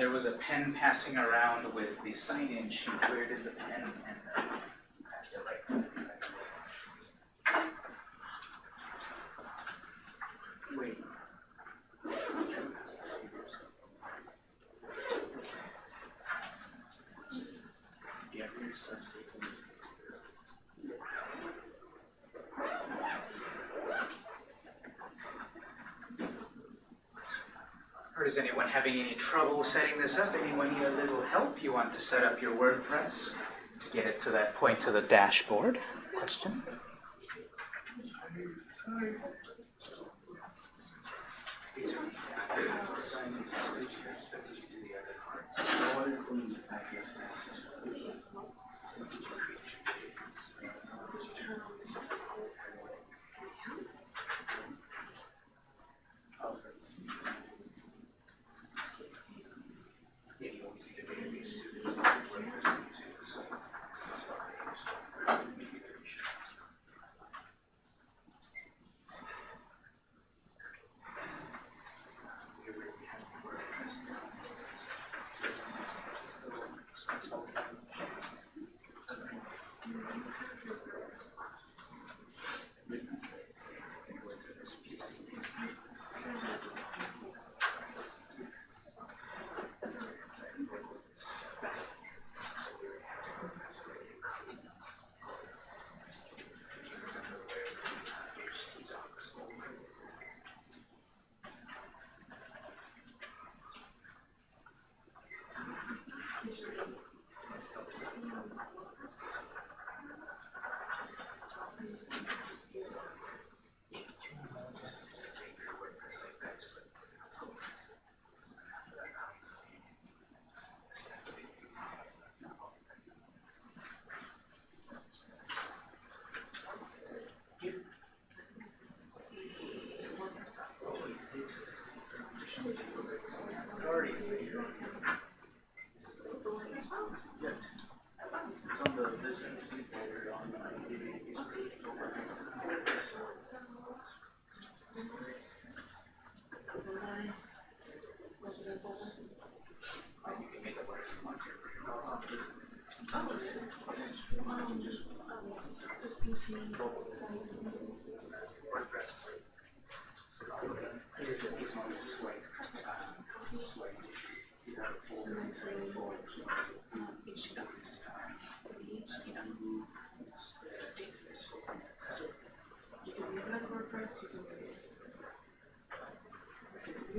there was a pen passing around with the sign-in sheet. Where did the pen end? dashboard question.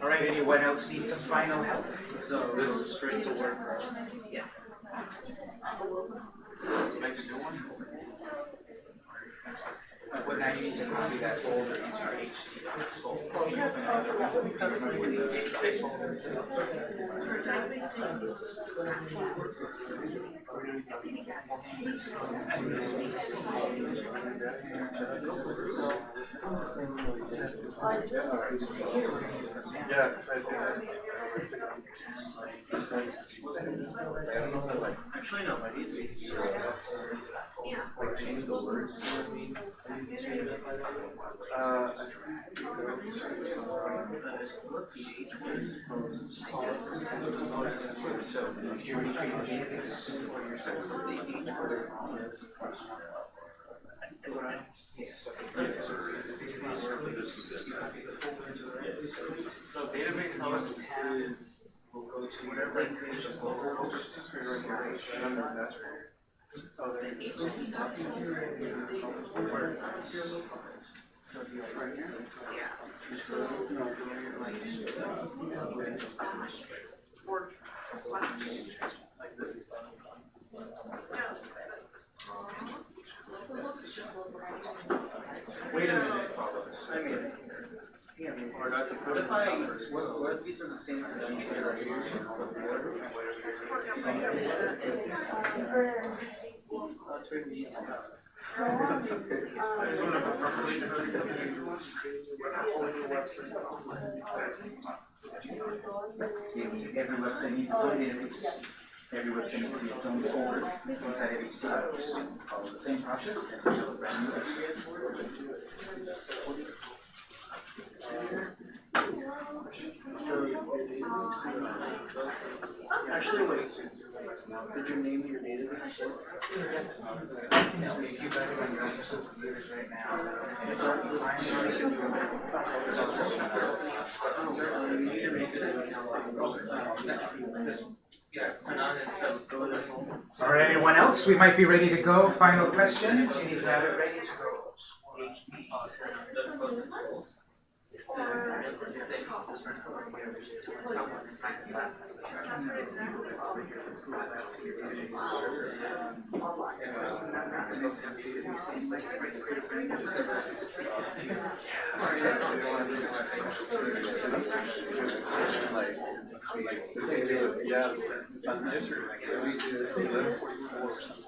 All right, anyone else need some final help? So this is straight to. Yes. The local host. Makes new one. Well, now you need to copy that folder into your HTTP folder. For database name, Yeah, cause I think that. Actually, no, my needs is. yeah. Change the words. So you're retrieving this So database host is, will go to whatever is the local just right here, right under that. Oh, there. The HTTP document is the word of your local host. So do you like right here? Yeah. So, you can slash slash. Like this. Local host is just local host. Wait a minute, follows. I mean. Yeah, what if I, what, what if these are the same things that are here? It's part of my, it's, That's very neat. I just wanna properly send it to you. Every website needs its own database. Every website needs to be its own folder inside of each database. Follow the same process and build a brand new website. So, actually, wait, did you name your database? All right, anyone else? We might be ready to go. Final questions? You need to have it ready to go. Yeah, it's on we eleven forty-four or something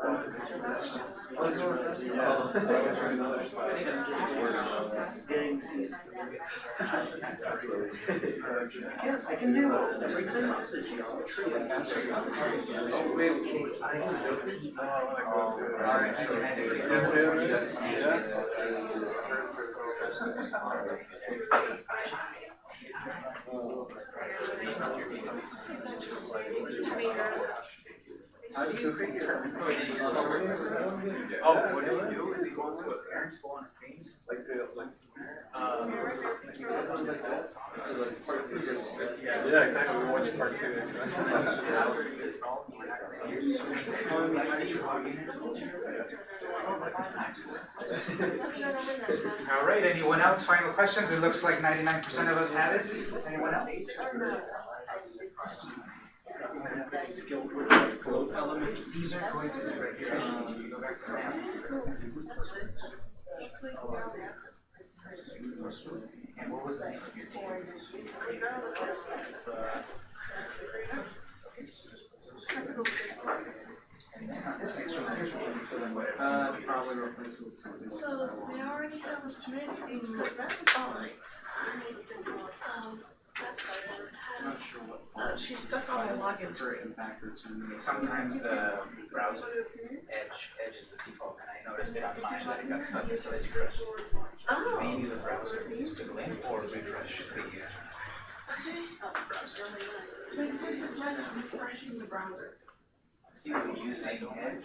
I can do a geometry. It. You gotta see it. I was just thinking. Oh, what do you do? Is he going to a parents go on teams? Like the, like. Yeah. Yeah, exactly, we watched part two. All right, anyone else? Final questions? It looks like ninety-nine percent of us had it. Anyone else? These are going to do right here. You go back to that. And what was the name of your team? And then on this next one, here's what we fill in whatever. Uh, probably replace it with something. So they already have a submitted in. Um, website and it has, uh, she's stuck on the login screen. Backwards. Sometimes the browser edge, edge is the default, and I noticed it on mine that it got stuck, so I refreshed. Oh, Maybe the browser needs to link or refresh the, uh, so you suggest refreshing the browser. see what you're using edge.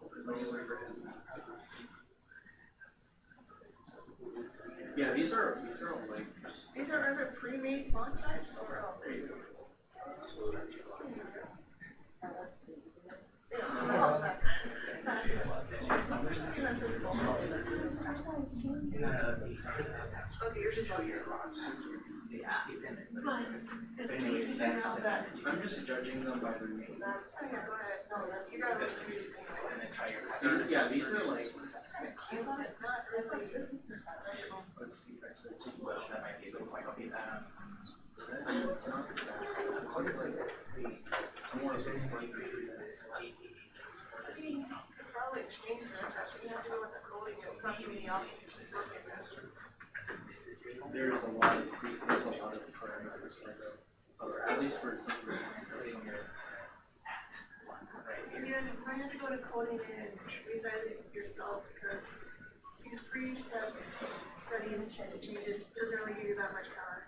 Yeah, these are, these are all like. These are either pre-made font types or, um. Yeah. That is- that says both. Okay, yours is not here. But, it means now that, I'm just judging them by their names. oh yeah, go ahead, no, that's, you guys are confused anyway. And then try your. Yeah, these are like, That's kinda cute, but not really, this is not original. let's see if I said. Well, that might be a good point, okay, um. It's not that. It's like, it's more of a. Probably that, you have to go with the coding and something in the. There's a lot of, there's a lot of parameters, but at least for some reasons. And you might have to go to coding and resize it yourself because these presets settings to change it doesn't really give you that much power.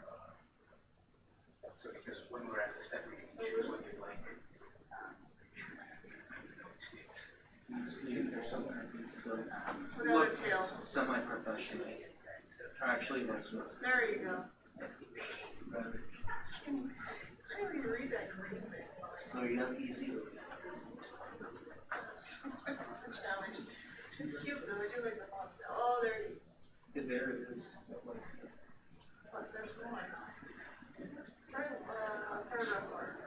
So because when we're at the step, we can choose what you'd Um, Another look, tail. semi-professionally, Or actually works. There you go. I didn't even read that green. So you have easy. It's a challenge. It's cute though. I do like the font. Oh, there you go. There it is. But there's more. Try uh, paragraph.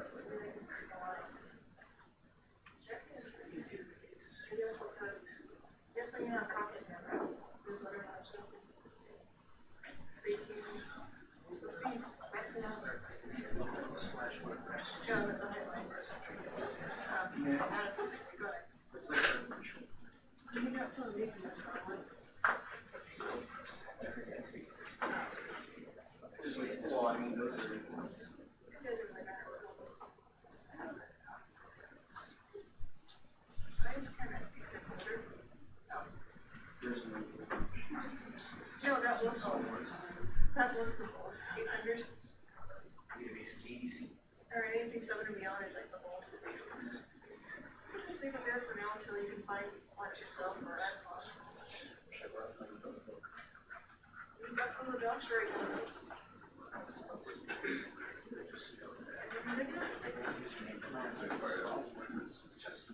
There's no. that was the goal, eight hundred, Database is ABC. Or anything seven and beyond is like the goal. Just leave it there for now until you can find one yourself or. We've got from the now.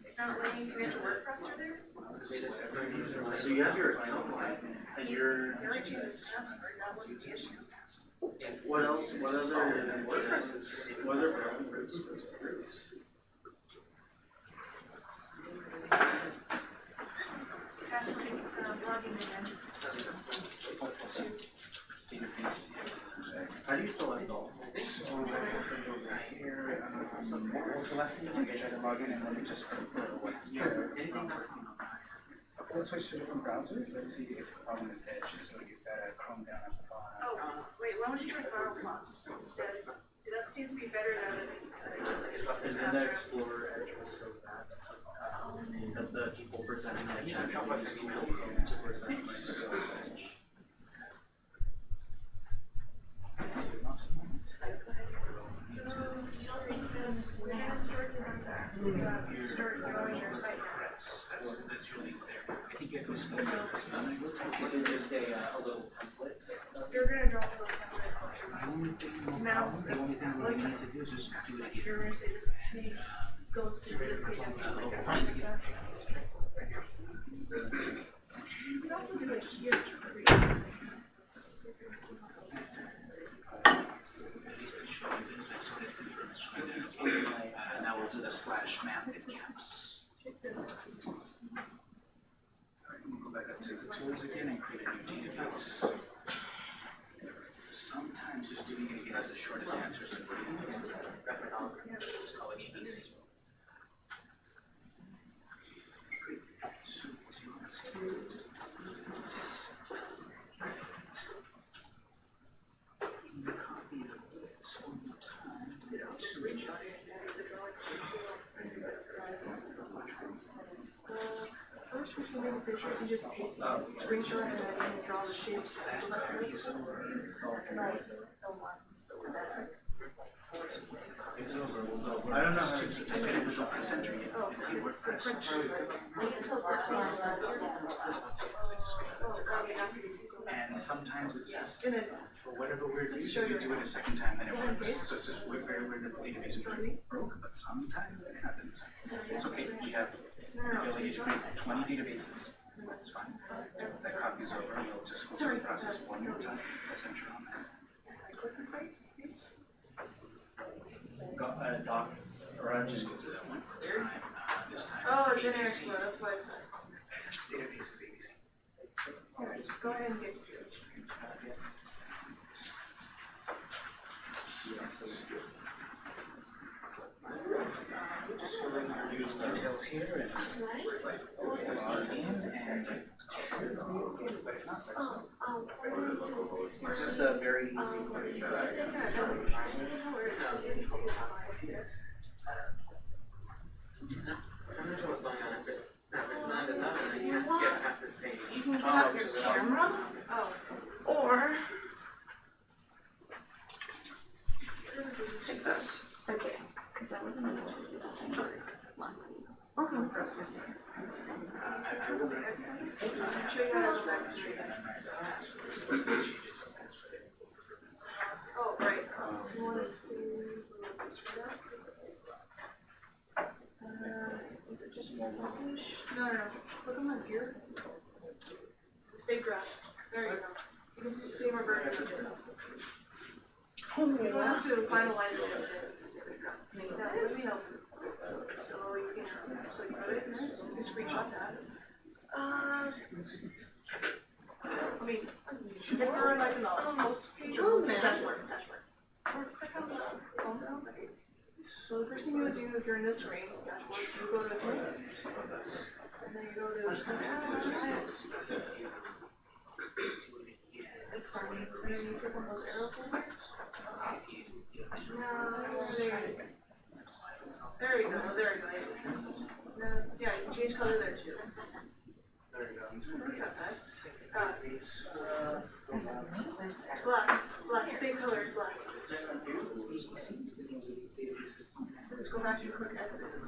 It's not letting you connect to WordPress or there? So you have your account line and your, You his password, that wasn't the issue. What else, what other, WordPress is, what other programs? Password, uh, logging again. How do you select all? So when I opened over here, um, what was the last thing you did? I tried to log in and then it just confirmed what year it's let's switch to different browsers. Let's see if the problem is Edge, so you've got a Chrome down at the bottom. Wait, why don't you try Firefox instead? That seems to be better now that, uh, And then the. Explorer Edge was so bad. Um, the, the people presenting that chat, they use email Chrome to present Microsoft Edge. So, do you think that we're gonna start this on back, uh, start growing your site now? That's, that's really there. I think you have to spell it. This is just a, uh, a little template. You're gonna drop a little The only thing, Now- the only thing we need to do is just do it You're gonna say this goes to this page and like a like that. You could also do it just here. At least it shows you this, so it confirms showing that. And now we'll do the slash map in caps. Check this. Alright, we'll go back up to the tools again and create a new database. Sometimes just doing it is the shortest answer, so just call it ABC. So, zero, zero. Copy of this one more time. First, we can make a picture and just paste screenshot and then draw the shapes. Like, I don't know how to. with the press enter yet. Oh, it's the print. And sometimes it's just, And for whatever weird reason, you do it a second time, then it works. So it's just weird, very weird that the database is broke, but sometimes it happens. It's okay, we have the ability to create twenty databases. That's fine. That's That copies over, you'll just go through the process one more time, press enter on that. Click and paste, paste. Go- uh, docs, or I Just just, go through that once at a time, uh, this time Oh, it's in ABC. Explorer, that's why it's, Database is ABC. here, just go ahead and get. Uh, yes. Use details here and log in and. But if not, there's it's just a very easy. You, can get up your camera, or. Take this. Okay, because I wasn't able to do that last week. Okay. I'm sure you guys are back Oh, right, you see what's for that? Uh, is it just page? No, no, no, click on the gear. Save draft, there you go. You can see save our version of it. You have to finalize it, it's a save draft. Let me help. So you can, so you got it, nice, you can screenshot that. Uh. I mean, if like in the post page or dashboard, dashboard. Or click on So the first thing you would do if you're in this ring, dashboard, you go to Clicks. And then you go to Customize. It's done. And then you click on those arrow folders. Now, there you go. There we go, there we go. Then, yeah, you can change color there too. There you go. That's not bad. Uh, black, black, same color as black. Just go back and click exit.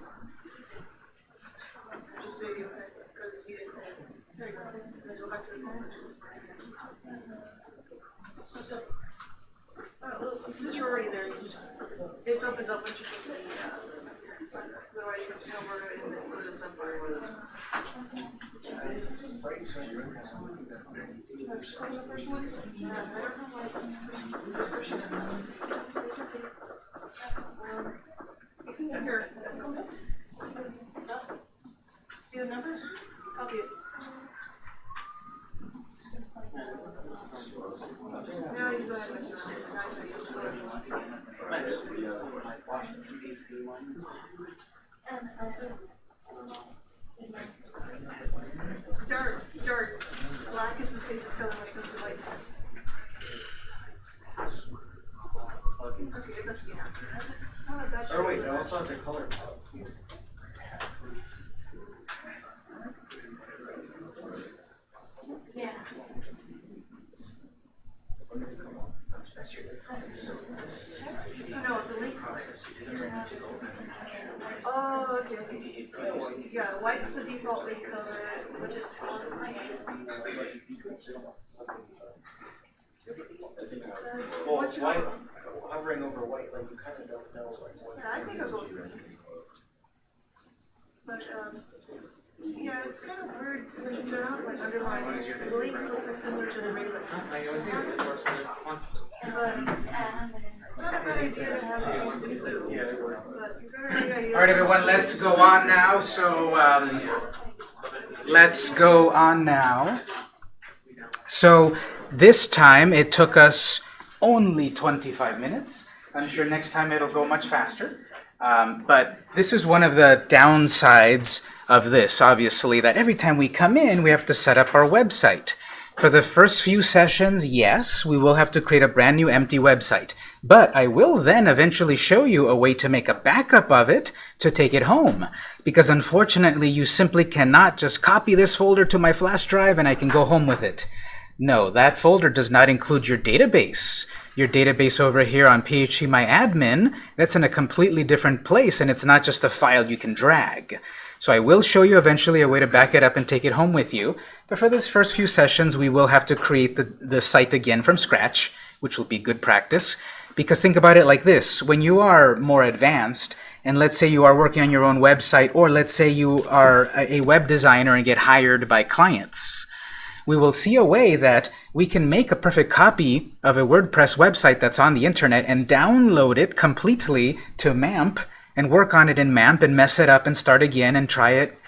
Just so you, because you didn't say, there you go, let's go back to the well, since you're already there, you just, it opens up once you click the, uh, otherwise you can come over and then go to some part. Uh, just the first one. Yeah, I don't know why first- first version. Um, you can, here, click on this. See the numbers? Copy it. So now you can go ahead and mess around. Now you can go ahead and also. Dark, dark, black is the safest color when it comes to white text. Okay, it's up to you now. It's not a bad Or wait, shape. it also has a color palette. Yeah. No, it's a link color. Oh, okay, okay. Yeah, white's the default link color, which is Well, What's your- white, hovering over white, like you kind of don't know like what. Yeah, I think I'll go with green. But, um, yeah, it's kind of weird since they're not like underlined, the links look like similar to the regular ones. I always use the source code constant. But it's not a bad idea to have it used in blue. Yeah, it works. But you better have an idea. All right, everyone, let's go on now. So, um, let's go on now. So, this time it took us only 25 minutes. I'm sure next time it'll go much faster. Um, but this is one of the downsides of this, obviously, that every time we come in, we have to set up our website. For the first few sessions, yes, we will have to create a brand new empty website. But I will then eventually show you a way to make a backup of it to take it home. Because unfortunately, you simply cannot just copy this folder to my flash drive and I can go home with it. No, that folder does not include your database. Your database over here on PHPMyAdmin, that's in a completely different place and it's not just a file you can drag. So I will show you eventually a way to back it up and take it home with you. But for this first few sessions, we will have to create the, the site again from scratch, which will be good practice. Because think about it like this, when you are more advanced, and let's say you are working on your own website, or let's say you are a web designer and get hired by clients, we will see a way that we can make a perfect copy of a WordPress website that's on the internet and download it completely to MAMP and work on it in MAMP and mess it up and start again and try it.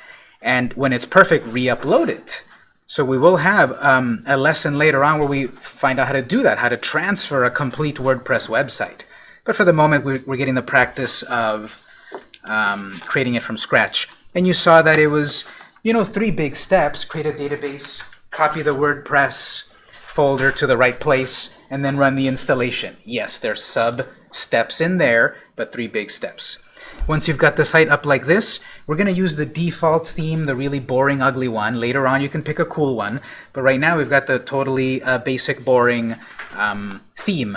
And when it's perfect, re-upload it. So we will have um, a lesson later on where we find out how to do that, how to transfer a complete WordPress website. But for the moment, we're, getting the practice of um, creating it from scratch. And you saw that it was, you know, three big steps. Create a database, copy the WordPress folder to the right place, and then run the installation. Yes, there's sub-steps in there, but three big steps. Once you've got the site up like this, we're going to use the default theme, the really boring, ugly one. Later on, you can pick a cool one. But right now, we've got the totally uh, basic, boring um, theme.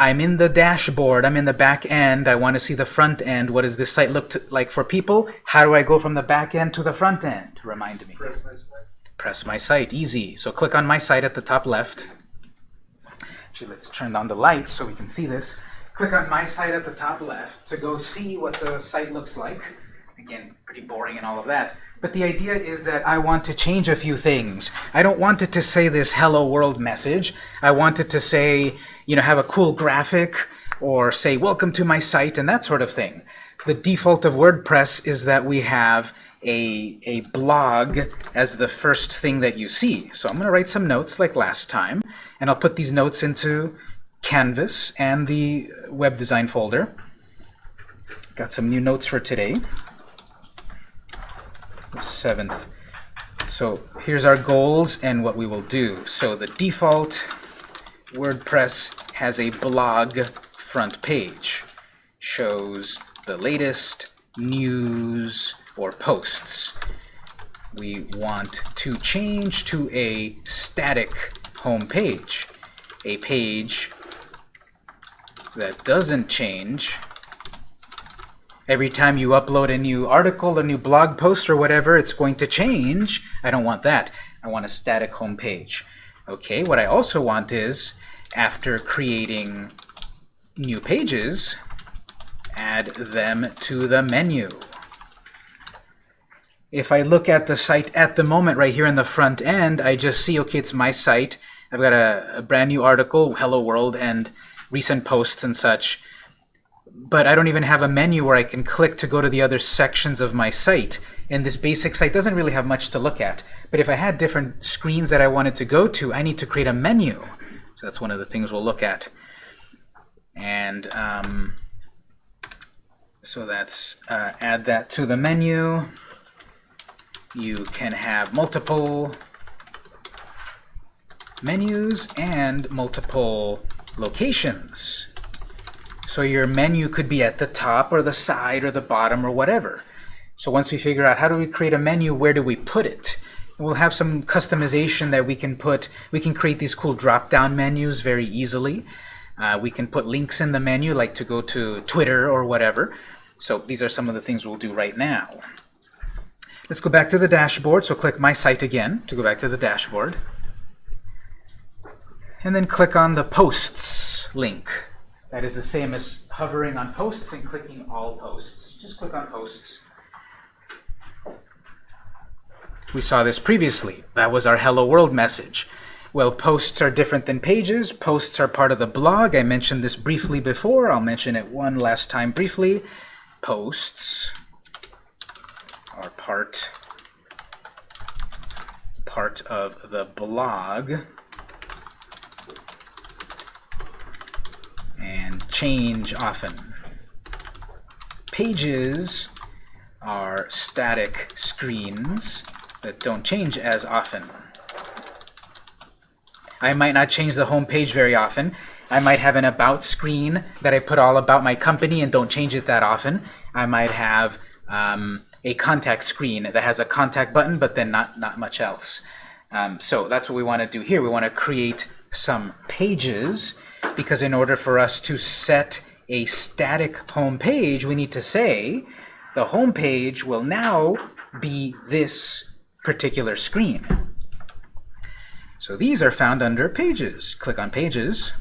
I'm in the dashboard. I'm in the back end. I want to see the front end. What does this site look like for people? How do I go from the back end to the front end? Remind me. Press my site. Easy. So click on my site at the top left. Actually, let's turn on the light so we can see this. Click on my site at the top left to go see what the site looks like. Again, pretty boring and all of that. But the idea is that I want to change a few things. I don't want it to say this hello world message. I want it to say, you know, have a cool graphic or say welcome to my site and that sort of thing. The default of WordPress is that we have a, a blog as the first thing that you see. So I'm going to write some notes like last time, and I'll put these notes into Canvas and the web design folder. got some new notes for today. The 7th. So here's our goals and what we will do. So the default WordPress has a blog front page. Shows the latest news or posts. We want to change to a static home page. A page that doesn't change every time you upload a new article, a new blog post, or whatever, it's going to change. I don't want that. I want a static home page. Okay, what I also want is, after creating new pages, add them to the menu. If I look at the site at the moment right here in the front end, I just see, okay, it's my site. I've got a, a brand new article, Hello World, and recent posts and such but I don't even have a menu where I can click to go to the other sections of my site. And this basic site doesn't really have much to look at. But if I had different screens that I wanted to go to, I need to create a menu. So that's one of the things we'll look at. And um, so that's uh, add that to the menu. You can have multiple menus and multiple locations. So your menu could be at the top or the side or the bottom or whatever. So once we figure out how do we create a menu, where do we put it? We'll have some customization that we can put. We can create these cool drop-down menus very easily. Uh, we can put links in the menu, like to go to Twitter or whatever. So these are some of the things we'll do right now. Let's go back to the dashboard. So click My Site again to go back to the dashboard. And then click on the Posts link. That is the same as hovering on posts and clicking all posts. Just click on posts. We saw this previously. That was our Hello World message. Well, posts are different than pages. Posts are part of the blog. I mentioned this briefly before. I'll mention it one last time briefly. Posts are part, part of the blog. and change often. Pages are static screens that don't change as often. I might not change the home page very often. I might have an about screen that I put all about my company and don't change it that often. I might have um, a contact screen that has a contact button but then not, not much else. Um, so that's what we want to do here. We want to create some pages because in order for us to set a static home page, we need to say the home page will now be this particular screen. So these are found under Pages. Click on Pages,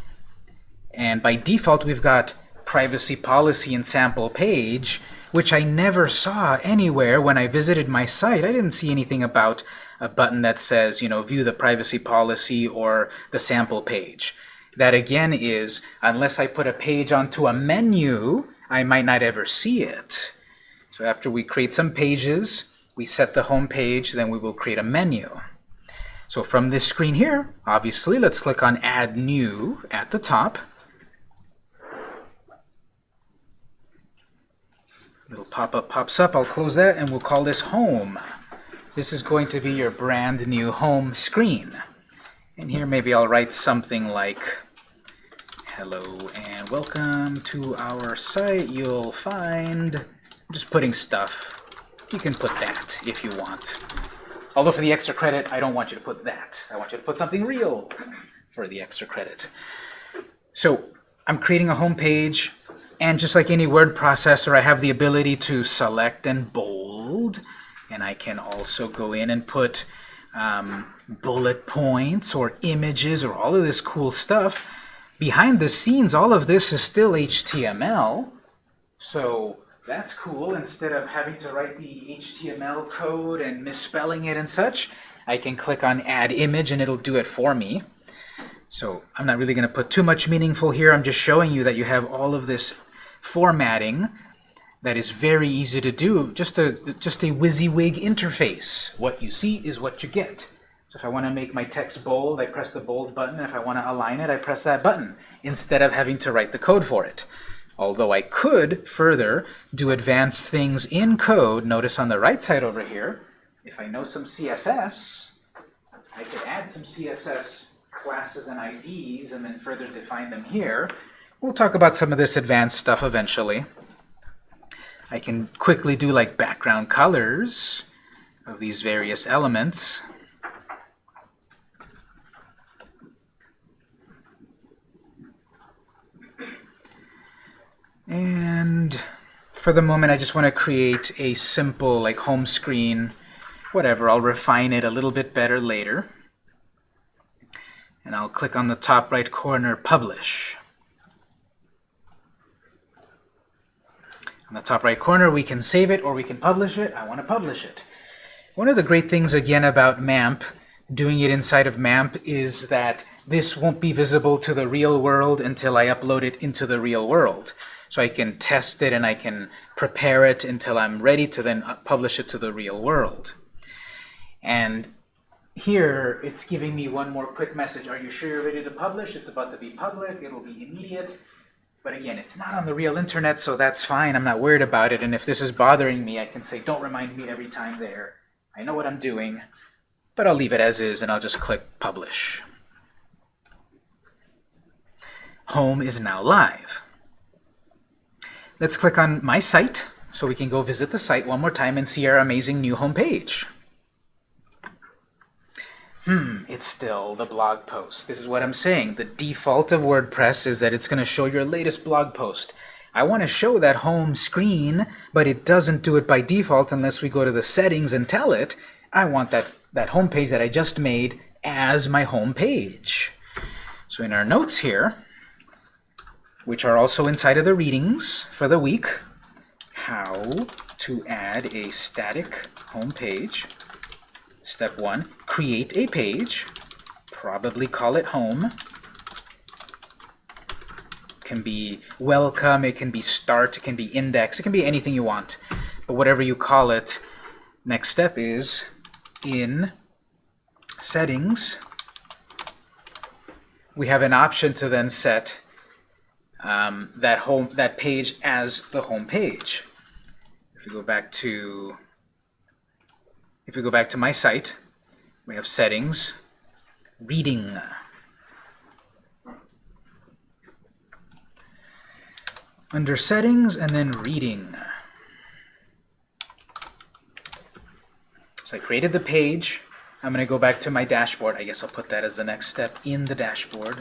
and by default we've got Privacy Policy and Sample Page, which I never saw anywhere when I visited my site. I didn't see anything about a button that says, you know, view the privacy policy or the sample page that again is, unless I put a page onto a menu, I might not ever see it. So after we create some pages, we set the home page, then we will create a menu. So from this screen here, obviously, let's click on Add New at the top. Little pop-up pops up. I'll close that, and we'll call this Home. This is going to be your brand new home screen. And here maybe I'll write something like hello and welcome to our site. You'll find, I'm just putting stuff. You can put that if you want. Although for the extra credit, I don't want you to put that. I want you to put something real for the extra credit. So I'm creating a home page, and just like any word processor, I have the ability to select and bold, and I can also go in and put um, bullet points or images or all of this cool stuff behind the scenes, all of this is still HTML. So that's cool. Instead of having to write the HTML code and misspelling it and such, I can click on Add Image and it'll do it for me. So I'm not really going to put too much meaningful here. I'm just showing you that you have all of this formatting that is very easy to do. Just a, just a WYSIWYG interface. What you see is what you get. So if I want to make my text bold, I press the bold button. If I want to align it, I press that button instead of having to write the code for it. Although I could further do advanced things in code, notice on the right side over here, if I know some CSS, I could add some CSS classes and IDs and then further define them here. We'll talk about some of this advanced stuff eventually. I can quickly do like background colors of these various elements. And for the moment, I just want to create a simple like home screen, whatever. I'll refine it a little bit better later. And I'll click on the top right corner, Publish. On the top right corner, we can save it or we can publish it. I want to publish it. One of the great things, again, about MAMP, doing it inside of MAMP, is that this won't be visible to the real world until I upload it into the real world. So I can test it and I can prepare it until I'm ready to then uh, publish it to the real world. And here, it's giving me one more quick message. Are you sure you're ready to publish? It's about to be public. It'll be immediate. But again, it's not on the real internet, so that's fine. I'm not worried about it. And if this is bothering me, I can say, don't remind me every time there. I know what I'm doing, but I'll leave it as is, and I'll just click Publish. Home is now live. Let's click on My Site, so we can go visit the site one more time and see our amazing new home page. Hmm, it's still the blog post. This is what I'm saying. The default of WordPress is that it's going to show your latest blog post. I want to show that home screen, but it doesn't do it by default unless we go to the settings and tell it, I want that, that home page that I just made as my home page. So in our notes here, which are also inside of the readings for the week, how to add a static home page Step one, create a page, probably call it home. can be welcome, it can be start, it can be index, it can be anything you want. But whatever you call it, next step is in settings, we have an option to then set um, that home that page as the home page. If we go back to if we go back to my site, we have settings, reading. Under settings and then reading. So I created the page. I'm going to go back to my dashboard. I guess I'll put that as the next step in the dashboard.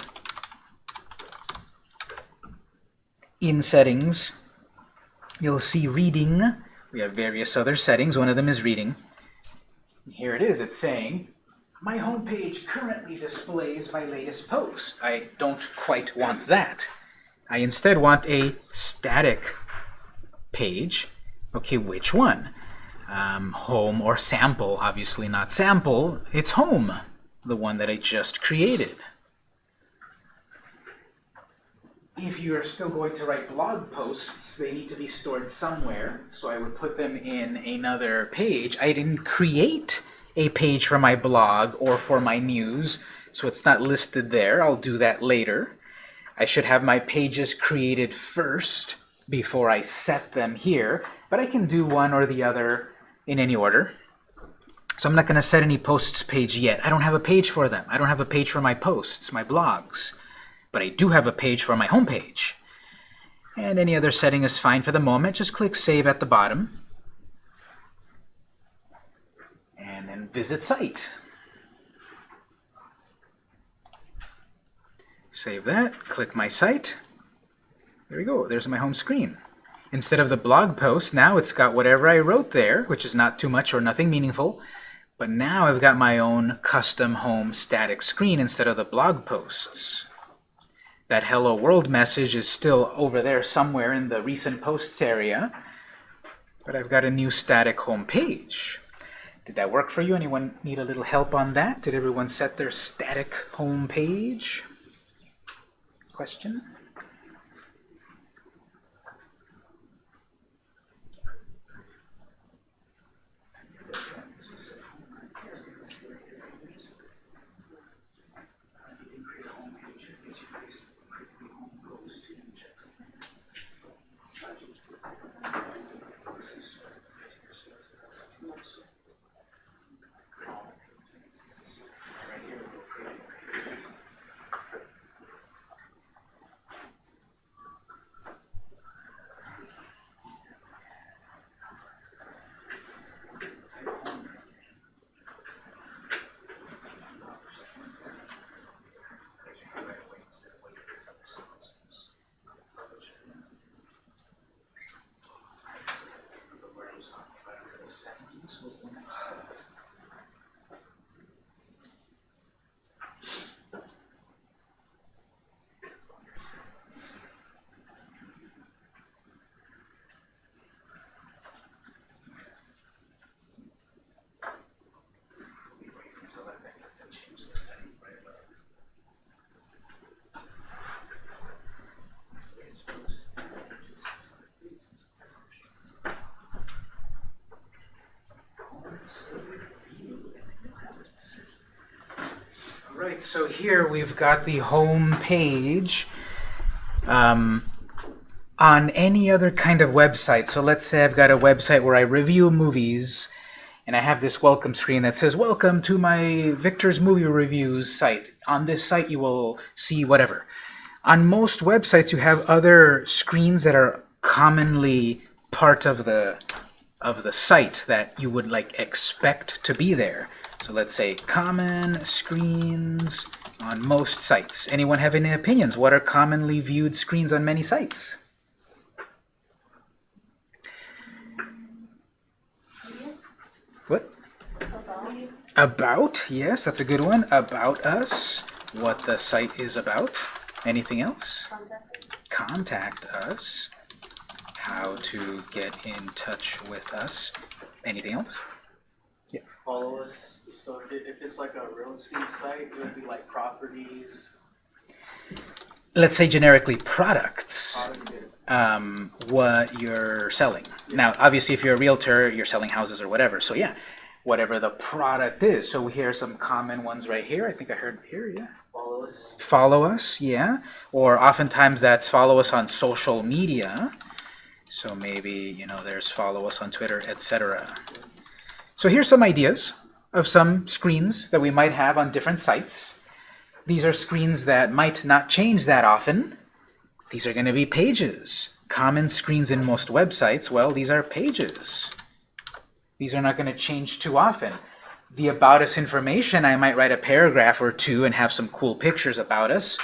In settings, you'll see reading. We have various other settings. One of them is reading. Here it is, it's saying, my home page currently displays my latest post. I don't quite want that. I instead want a static page. Okay, which one? Um, home or sample, obviously not sample, it's home, the one that I just created. If you are still going to write blog posts, they need to be stored somewhere, so I would put them in another page. I didn't create a page for my blog or for my news, so it's not listed there. I'll do that later. I should have my pages created first before I set them here, but I can do one or the other in any order. So I'm not going to set any posts page yet. I don't have a page for them. I don't have a page for my posts, my blogs. But I do have a page for my home page. And any other setting is fine for the moment. Just click Save at the bottom. And then Visit Site. Save that. Click My Site. There we go. There's my home screen. Instead of the blog post, now it's got whatever I wrote there, which is not too much or nothing meaningful. But now I've got my own custom home static screen instead of the blog posts. That hello world message is still over there somewhere in the recent posts area. But I've got a new static home page. Did that work for you? Anyone need a little help on that? Did everyone set their static home page? Question? Alright, so here we've got the home page. Um, on any other kind of website, so let's say I've got a website where I review movies, and I have this welcome screen that says, Welcome to my Victor's Movie Reviews site. On this site you will see whatever. On most websites you have other screens that are commonly part of the of the site that you would like expect to be there. So let's say common screens on most sites. Anyone have any opinions? What are commonly viewed screens on many sites? What? About, yes, that's a good one. About us, what the site is about. Anything else? Contact us, how to get in touch with us. Anything else? Yeah. Follow us, so if it, if it's like a real estate site, it would be like properties, Let's say generically products, um, what you're selling. Now, obviously, if you're a realtor, you're selling houses or whatever. So yeah, whatever the product is. So here are some common ones right here. I think I heard here, yeah. follow us. follow us, yeah. Or oftentimes that's follow us on social media. So maybe, you know, there's follow us on Twitter, etc. So here's some ideas of some screens that we might have on different sites. These are screens that might not change that often. These are going to be pages. Common screens in most websites, well, these are pages. These are not going to change too often. The About Us information, I might write a paragraph or two and have some cool pictures about us,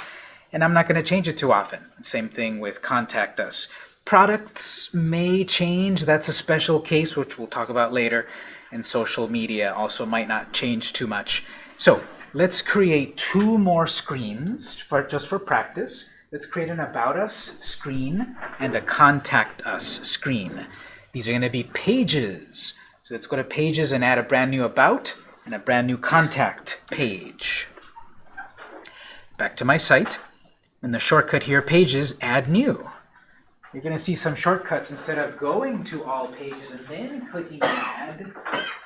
and I'm not going to change it too often. Same thing with Contact Us. Products may change. That's a special case, which we'll talk about later. And social media also might not change too much. So let's create two more screens for just for practice. Let's create an About Us screen and a Contact Us screen. These are going to be pages. So let's go to Pages and add a brand new About and a brand new Contact page. Back to my site. In the shortcut here, Pages, add new. You're going to see some shortcuts. Instead of going to all pages and then clicking Add,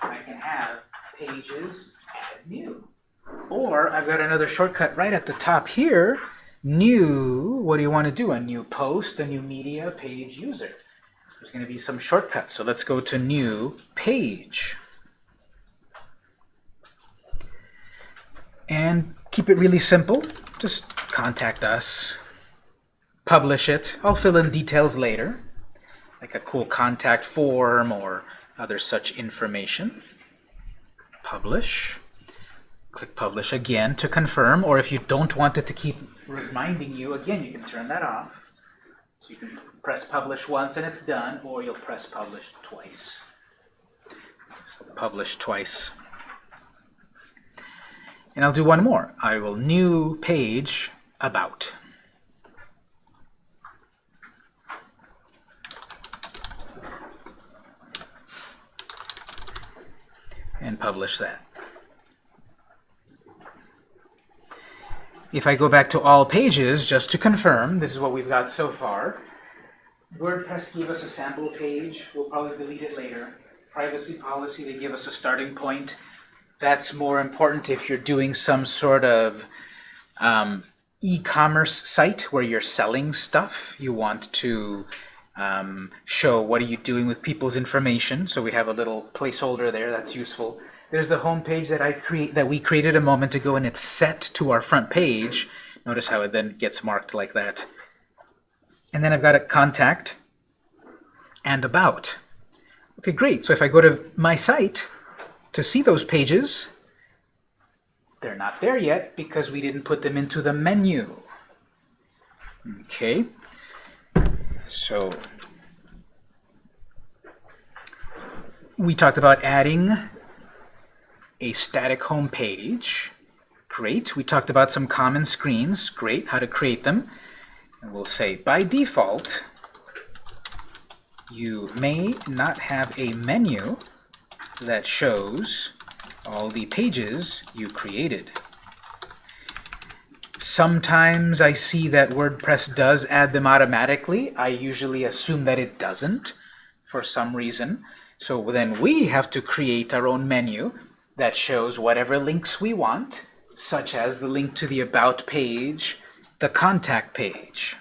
I can have Pages, Add New. Or I've got another shortcut right at the top here. New, what do you want to do? A new post, a new media, page user. There's going to be some shortcuts. So let's go to New Page. And keep it really simple. Just contact us. Publish it. I'll fill in details later, like a cool contact form or other such information. Publish. Click Publish again to confirm, or if you don't want it to keep reminding you, again, you can turn that off. So you can press Publish once and it's done, or you'll press Publish twice. So Publish twice. And I'll do one more. I will new page about. And publish that. If I go back to all pages, just to confirm, this is what we've got so far. WordPress gave us a sample page. We'll probably delete it later. Privacy policy, they give us a starting point. That's more important if you're doing some sort of um, e-commerce site where you're selling stuff. You want to um, show what are you doing with people's information. So we have a little placeholder there that's useful. There's the home page that I create that we created a moment ago, and it's set to our front page. Notice how it then gets marked like that. And then I've got a contact and about. Okay, great. So if I go to my site to see those pages, they're not there yet because we didn't put them into the menu. Okay. So we talked about adding a static home page. Great. We talked about some common screens. Great. How to create them. And we'll say, by default, you may not have a menu that shows all the pages you created. Sometimes I see that WordPress does add them automatically. I usually assume that it doesn't for some reason. So then we have to create our own menu that shows whatever links we want such as the link to the About page, the Contact page.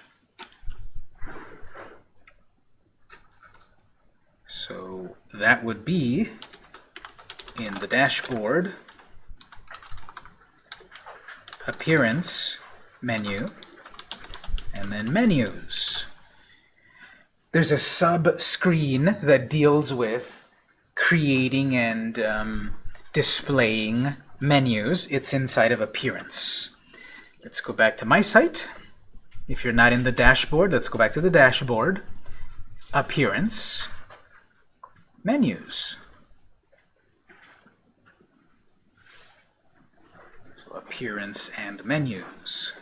So that would be in the dashboard, Appearance menu, and then Menus. There's a sub-screen that deals with creating and um, displaying menus. It's inside of Appearance. Let's go back to my site. If you're not in the dashboard, let's go back to the dashboard. Appearance. Menus. So Appearance and Menus.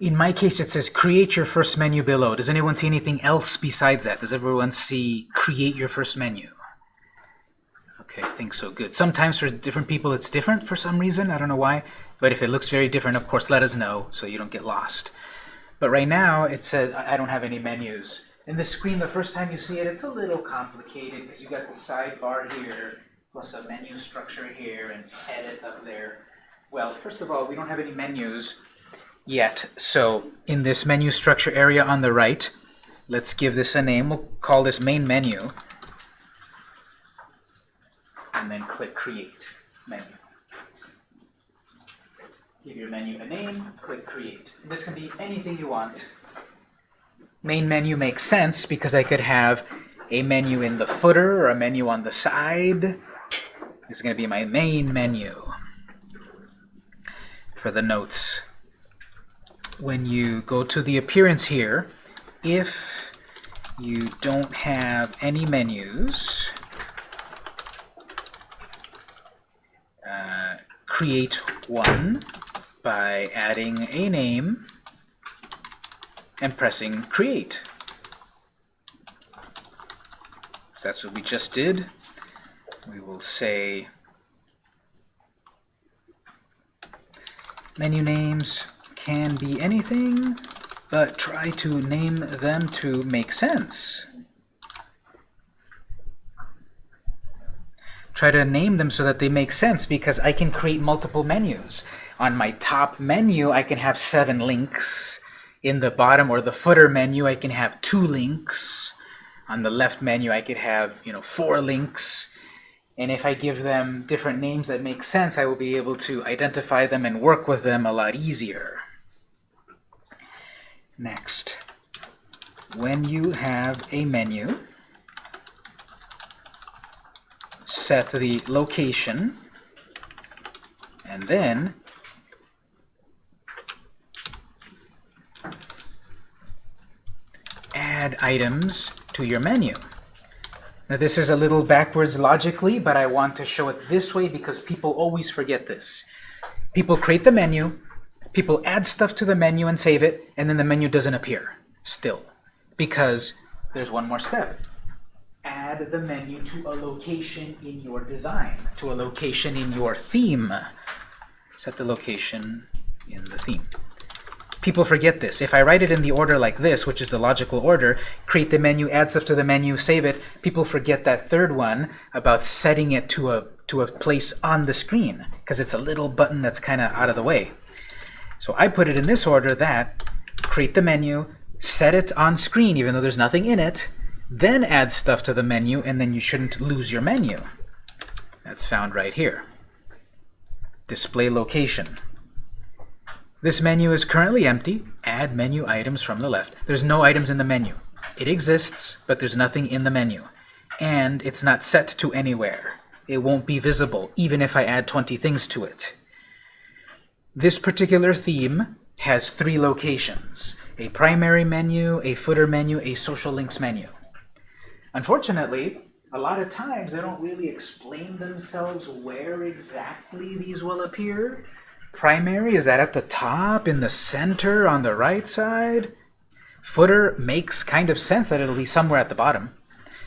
In my case, it says create your first menu below. Does anyone see anything else besides that? Does everyone see create your first menu? Okay, I think so. Good. Sometimes for different people it's different for some reason. I don't know why. But if it looks very different, of course, let us know so you don't get lost. But right now, it says I I don't have any menus. In the screen, the first time you see it, it's a little complicated because you got the sidebar here, plus a menu structure here, and edit up there. Well, first of all, we don't have any menus yet. So in this menu structure area on the right, let's give this a name. We'll call this main menu. And then click create menu. Give your menu a name, click create. This can be anything you want. Main menu makes sense because I could have a menu in the footer or a menu on the side. This is going to be my main menu for the notes when you go to the appearance here, if you don't have any menus, uh, create one by adding a name and pressing create. So that's what we just did. We will say menu names can be anything, but try to name them to make sense. Try to name them so that they make sense because I can create multiple menus. On my top menu, I can have seven links. In the bottom or the footer menu, I can have two links. On the left menu, I could have you know four links. And if I give them different names that make sense, I will be able to identify them and work with them a lot easier. Next, when you have a menu, set the location, and then add items to your menu. Now this is a little backwards logically, but I want to show it this way because people always forget this. People create the menu, people add stuff to the menu and save it, and then the menu doesn't appear still because there's one more step. Add the menu to a location in your design, to a location in your theme. Set the location in the theme. People forget this. If I write it in the order like this, which is the logical order, create the menu, add stuff to the menu, save it, people forget that third one about setting it to a, to a place on the screen because it's a little button that's kind of out of the way. So I put it in this order that create the menu, set it on screen even though there's nothing in it, then add stuff to the menu, and then you shouldn't lose your menu. That's found right here. Display location. This menu is currently empty. Add menu items from the left. There's no items in the menu. It exists, but there's nothing in the menu. And it's not set to anywhere. It won't be visible, even if I add 20 things to it. This particular theme has three locations. A primary menu, a footer menu, a social links menu. Unfortunately, a lot of times they don't really explain themselves where exactly these will appear. Primary, is that at the top, in the center, on the right side? Footer makes kind of sense that it'll be somewhere at the bottom.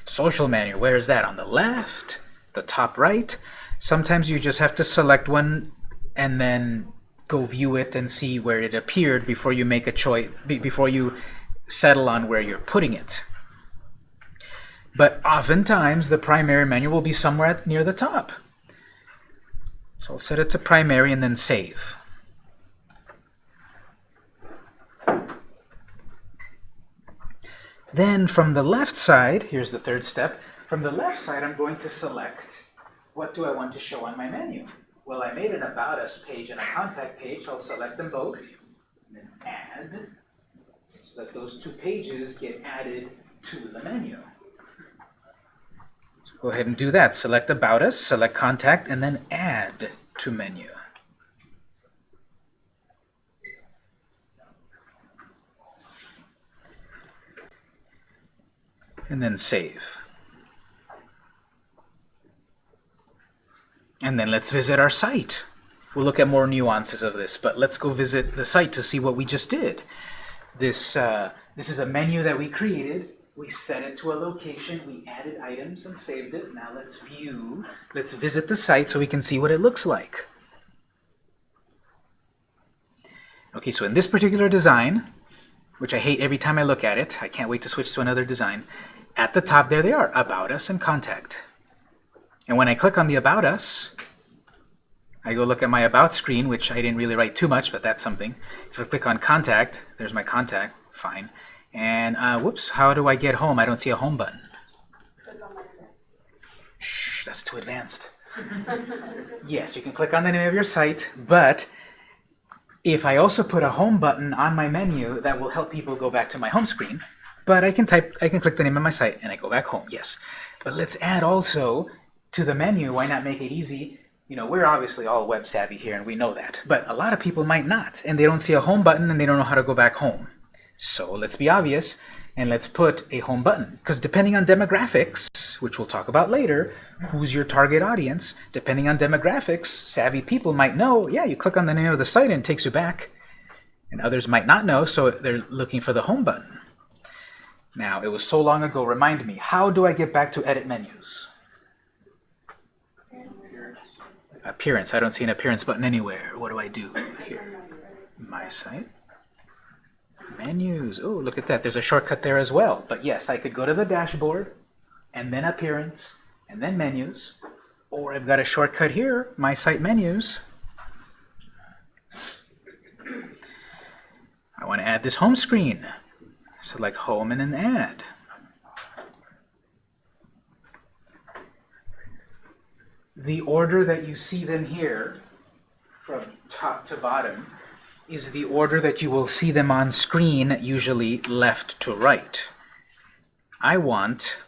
Social menu, where is that? On the left? The top right? Sometimes you just have to select one and then go view it and see where it appeared before you make a choice, before you settle on where you're putting it. but oftentimes the primary menu will be somewhere near the top. So I'll set it to primary and then save. Then from the left side, here's the third step, from the left side I'm going to select what do I want to show on my menu. Well, I made an About Us page and a Contact page, I'll select them both, and then Add, so that those two pages get added to the menu. Go ahead and do that. Select About Us, select Contact, and then Add to Menu. And then save. And then let's visit our site. We'll look at more nuances of this, but let's go visit the site to see what we just did. This, uh, this is a menu that we created. We set it to a location, we added items and saved it. Now let's view, let's visit the site so we can see what it looks like. Okay, so in this particular design, which I hate every time I look at it, I can't wait to switch to another design, at the top there they are, About Us and Contact. And when I click on the About Us, I go look at my About screen, which I didn't really write too much, but that's something. If I click on Contact, there's my contact, fine. And uh, whoops, how do I get home? I don't see a home button. Shh, that's too advanced. yes, you can click on the name of your site, but if I also put a home button on my menu, that will help people go back to my home screen. But I can type, I can click the name of my site and I go back home, yes. But let's add also to the menu, why not make it easy? You know, we're obviously all web savvy here and we know that, but a lot of people might not, and they don't see a home button and they don't know how to go back home. So let's be obvious and let's put a home button, because depending on demographics, which we'll talk about later, who's your target audience, depending on demographics, savvy people might know, yeah, you click on the name of the site and it takes you back, and others might not know, so they're looking for the home button. Now, it was so long ago, remind me, how do I get back to edit menus? Appearance. I don't see an appearance button anywhere. What do I do here? My site. Menus. Oh, look at that. There's a shortcut there as well. But yes, I could go to the dashboard, and then appearance, and then menus. Or I've got a shortcut here, my site menus. I want to add this home screen. Select home and then add. The order that you see them here, from top to bottom, is the order that you will see them on screen, usually left to right. I want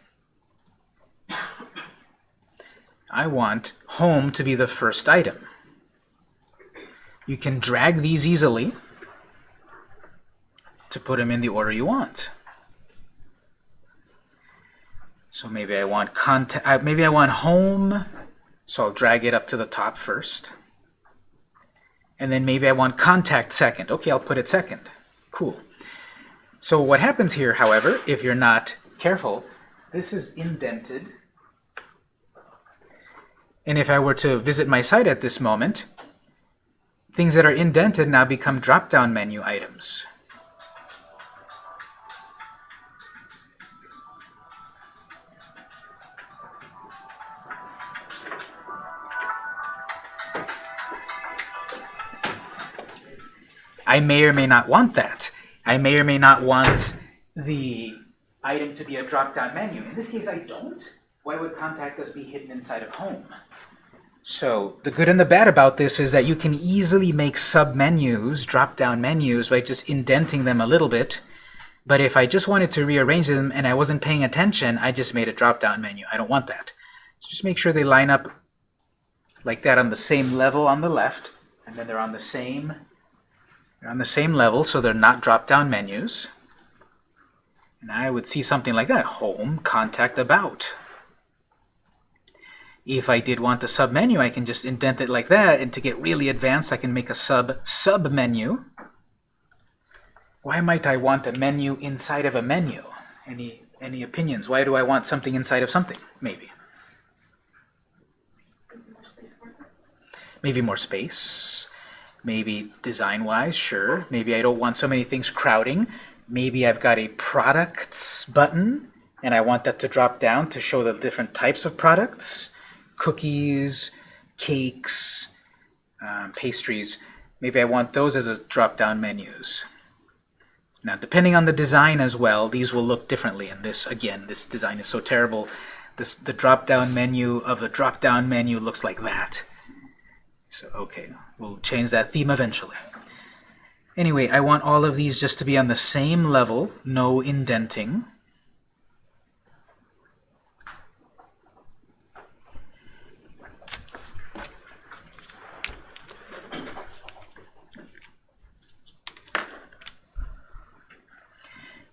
I want home to be the first item. You can drag these easily to put them in the order you want. So maybe I want contact, uh, maybe I want home, so I'll drag it up to the top first. And then maybe I want contact second. Okay, I'll put it second. Cool. So what happens here, however, if you're not careful, this is indented. And if I were to visit my site at this moment, things that are indented now become drop-down menu items. I may or may not want that. I may or may not want the item to be a drop-down menu. In this case, I don't. Why would Contact Us be hidden inside of Home? So the good and the bad about this is that you can easily make sub-menus, drop-down menus, by just indenting them a little bit. But if I just wanted to rearrange them and I wasn't paying attention, I just made a drop-down menu. I don't want that. So just make sure they line up like that on the same level on the left, and then they're on the same they're on the same level, so they're not drop-down menus. And I would see something like that, home, contact, about. If I did want a sub-menu, I can just indent it like that, and to get really advanced, I can make a sub-sub-menu. Why might I want a menu inside of a menu? Any, any opinions? Why do I want something inside of something? Maybe. Maybe more space. Maybe design-wise, sure. Maybe I don't want so many things crowding. Maybe I've got a products button and I want that to drop down to show the different types of products, cookies, cakes, um, pastries. Maybe I want those as a drop-down menus. Now, depending on the design as well, these will look differently. And this, again, this design is so terrible. This, the drop-down menu of a drop-down menu looks like that. So, okay, we'll change that theme eventually. Anyway, I want all of these just to be on the same level, no indenting.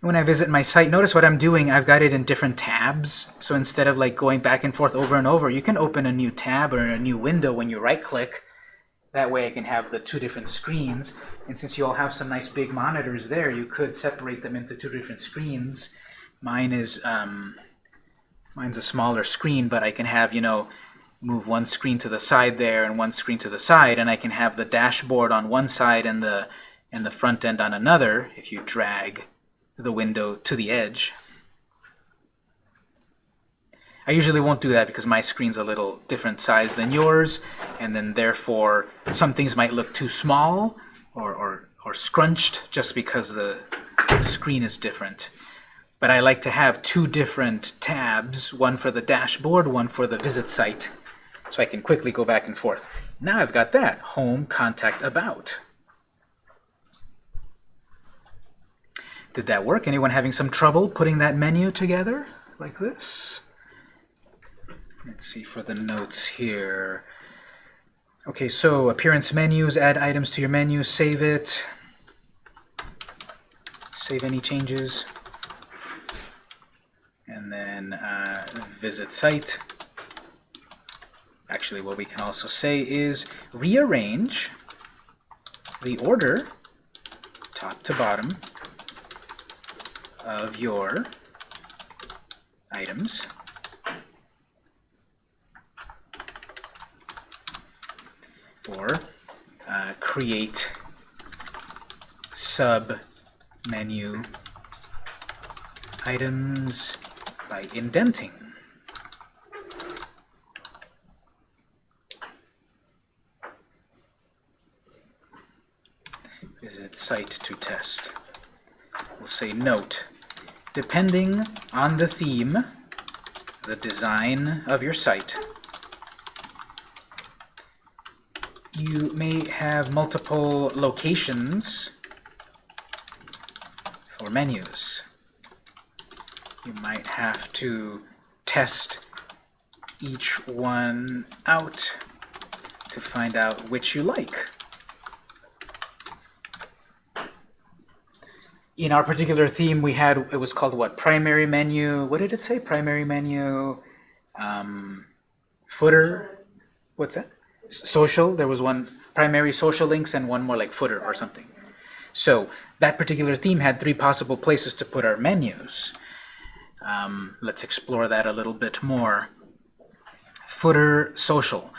when I visit my site, notice what I'm doing, I've got it in different tabs. So instead of like going back and forth over and over, you can open a new tab or a new window when you right-click. That way I can have the two different screens. And since you all have some nice big monitors there, you could separate them into two different screens. Mine is, um, mine's a smaller screen, but I can have, you know, move one screen to the side there and one screen to the side, and I can have the dashboard on one side and the, and the front end on another if you drag the window to the edge. I usually won't do that because my screen's a little different size than yours, and then therefore some things might look too small or, or, or scrunched just because the screen is different. But I like to have two different tabs, one for the dashboard, one for the visit site, so I can quickly go back and forth. Now I've got that, Home, Contact, About. Did that work? Anyone having some trouble putting that menu together like this? Let's see for the notes here. Okay, so appearance menus, add items to your menu, save it. Save any changes. And then uh, visit site. Actually, what we can also say is rearrange the order, top to bottom, of your items. Or uh, create sub-menu items by indenting. Visit site to test. We'll say note depending on the theme, the design of your site, you may have multiple locations for menus. You might have to test each one out to find out which you like. in our particular theme, we had, it was called what? Primary menu, what did it say? Primary menu, um, footer, what's that? Social, there was one primary social links and one more like footer or something. So that particular theme had three possible places to put our menus. Um, let's explore that a little bit more. Footer, social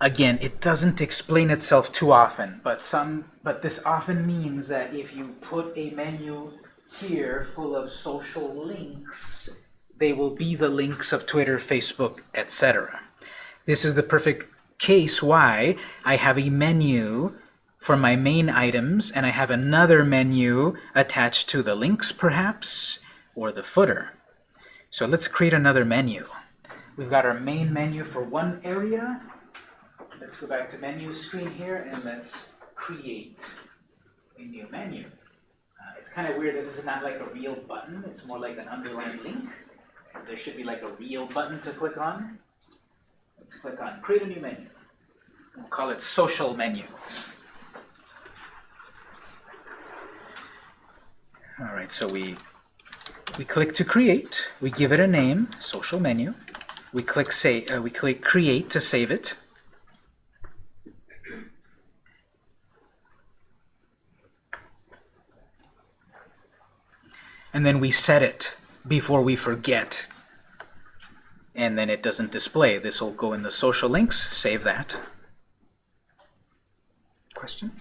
again, it doesn't explain itself too often, but some, but this often means that if you put a menu here full of social links, they will be the links of Twitter, Facebook, etc. This is the perfect case why I have a menu for my main items, and I have another menu attached to the links, perhaps, or the footer. So let's create another menu. We've got our main menu for one area, Let's go back to menu screen here and let's create a new menu. Uh, it's kind of weird that this is not like a real button, it's more like an underlined link. There should be like a real button to click on. Let's click on create a new menu. We'll call it social menu. Alright, so we we click to create, we give it a name, social menu. We click say uh, we click create to save it. and then we set it before we forget and then it doesn't display. This will go in the social links, save that. Question?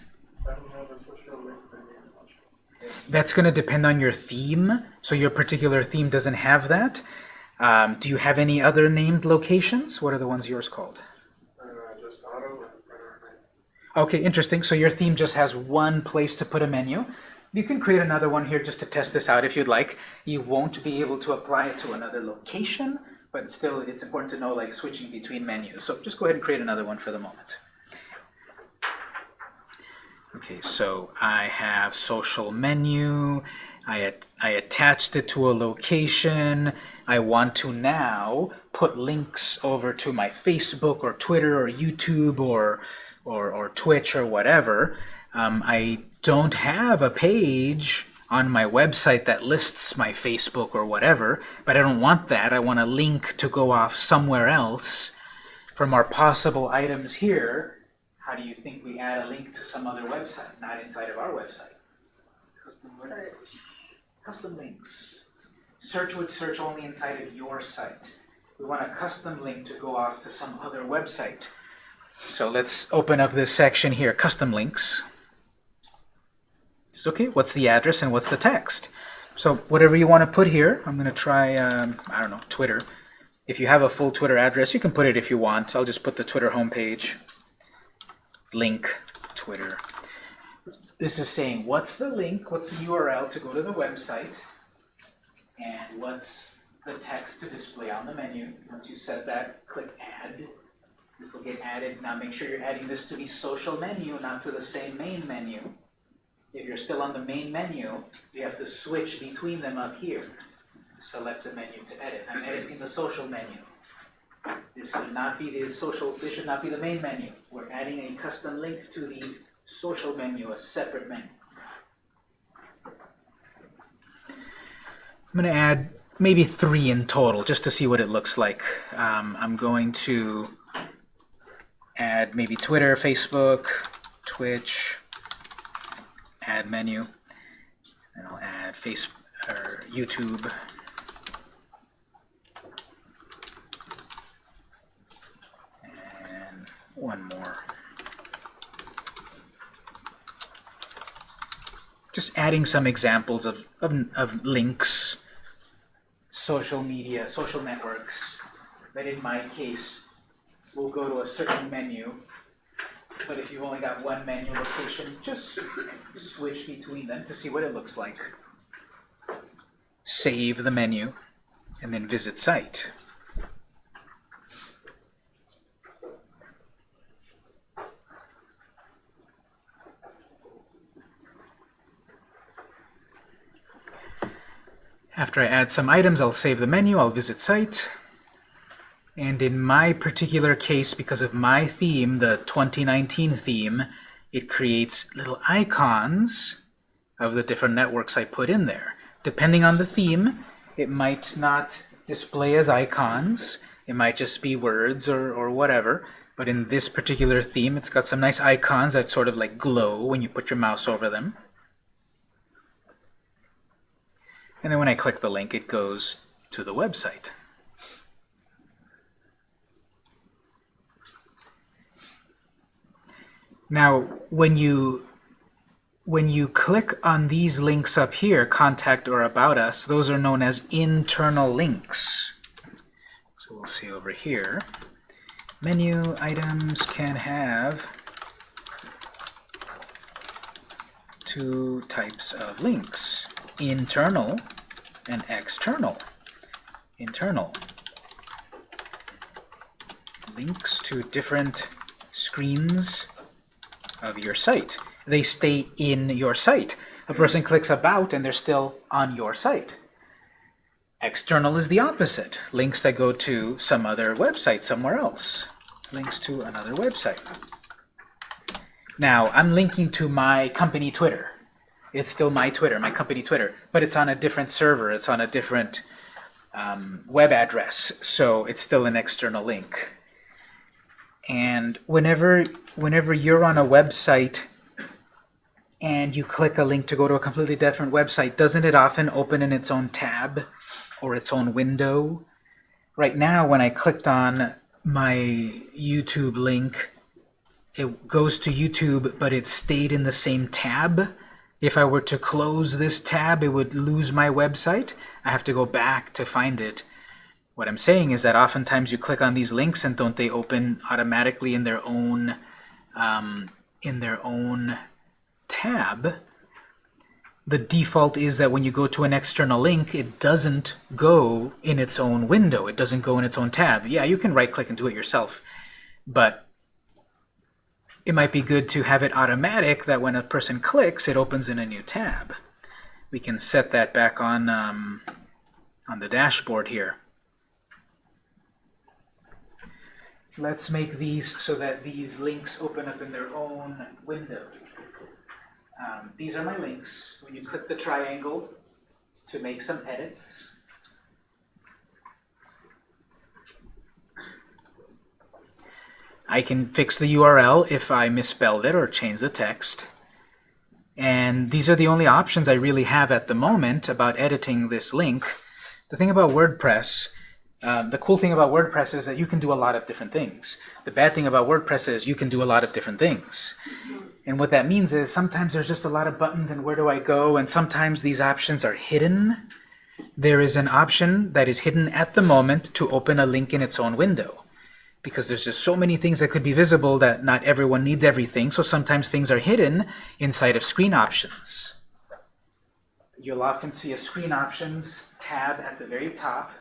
that's going to depend on your theme. So your particular theme doesn't have that. Um, do you have any other named locations? What are the ones yours called? Okay, interesting. So your theme just has one place to put a menu. You can create another one here just to test this out if you'd like. You won't be able to apply it to another location, but still it's important to know like switching between menus. So just go ahead and create another one for the moment. Okay, so I have social menu. I, at, I attached it to a location. I want to now put links over to my Facebook or Twitter or YouTube or, or, or Twitch or whatever. Um, I don't have a page on my website that lists my Facebook or whatever, but I don't want that. I want a link to go off somewhere else. From our possible items here, how do you think we add a link to some other website, not inside of our website? Custom links. Search would search only inside of your site. We want a custom link to go off to some other website. So let's open up this section here, custom links. Okay, what's the address and what's the text? So whatever you want to put here, I'm going to try, um, I don't know, Twitter. If you have a full Twitter address, you can put it if you want. I'll just put the Twitter homepage. Link, Twitter. This is saying, what's the link, what's the URL to go to the website, and what's the text to display on the menu. Once you set that, click Add. This will get added. Now make sure you're adding this to the social menu, not to the same main menu. If you're still on the main menu, you have to switch between them up here. Select the menu to edit. I'm editing the social menu. This should not be the social, this should not be the main menu. We're adding a custom link to the social menu, a separate menu. I'm going to add maybe three in total, just to see what it looks like. Um, I'm going to add maybe Twitter, Facebook, Twitch, add menu, and I'll add face or YouTube. And one more. Just adding some examples of, of, of links, social media, social networks, But in my case we'll go to a certain menu but if you've only got one menu location, just switch between them to see what it looks like. Save the menu, and then visit site. After I add some items, I'll save the menu, I'll visit site. And in my particular case, because of my theme, the 2019 theme, it creates little icons of the different networks I put in there. Depending on the theme, it might not display as icons. It might just be words or, or whatever. But in this particular theme, it's got some nice icons that sort of like glow when you put your mouse over them. And then when I click the link, it goes to the website. Now, when you when you click on these links up here, contact or about us, those are known as internal links. So we'll see over here. Menu items can have two types of links, internal and external. Internal. Links to different screens of your site. They stay in your site. A person clicks about and they're still on your site. External is the opposite. Links that go to some other website somewhere else. Links to another website. Now, I'm linking to my company Twitter. It's still my Twitter, my company Twitter, but it's on a different server. It's on a different um, web address, so it's still an external link. And whenever, whenever you're on a website and you click a link to go to a completely different website, doesn't it often open in its own tab or its own window? Right now, when I clicked on my YouTube link, it goes to YouTube, but it stayed in the same tab. If I were to close this tab, it would lose my website. I have to go back to find it. What I'm saying is that oftentimes you click on these links and don't they open automatically in their own um, in their own tab. The default is that when you go to an external link, it doesn't go in its own window. It doesn't go in its own tab. Yeah, you can right-click and do it yourself, but it might be good to have it automatic that when a person clicks, it opens in a new tab. We can set that back on, um, on the dashboard here. Let's make these so that these links open up in their own window. Um, these are my links. When you click the triangle to make some edits, I can fix the URL if I misspelled it or change the text. And these are the only options I really have at the moment about editing this link. The thing about WordPress, um, the cool thing about WordPress is that you can do a lot of different things. The bad thing about WordPress is you can do a lot of different things. And what that means is sometimes there's just a lot of buttons and where do I go, and sometimes these options are hidden. There is an option that is hidden at the moment to open a link in its own window because there's just so many things that could be visible that not everyone needs everything, so sometimes things are hidden inside of screen options. You'll often see a screen options tab at the very top